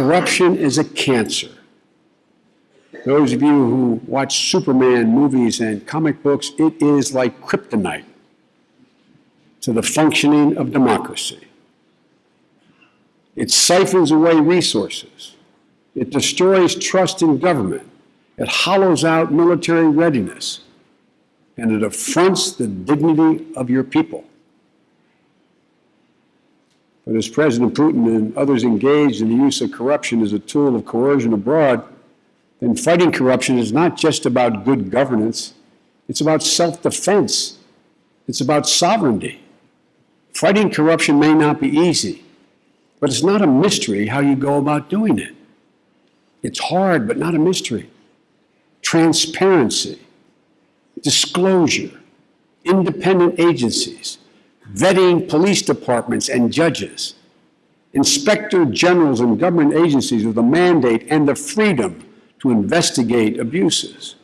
Corruption is a cancer. Those of you who watch Superman movies and comic books, it is like kryptonite to the functioning of democracy. It siphons away resources. It destroys trust in government. It hollows out military readiness. And it affronts the dignity of your people. But as President Putin and others engaged in the use of corruption as a tool of coercion abroad, then fighting corruption is not just about good governance, it's about self defense, it's about sovereignty. Fighting corruption may not be easy, but it's not a mystery how you go about doing it. It's hard, but not a mystery. Transparency, disclosure, independent agencies, vetting police departments and judges, inspector generals and government agencies with a mandate and the freedom to investigate abuses.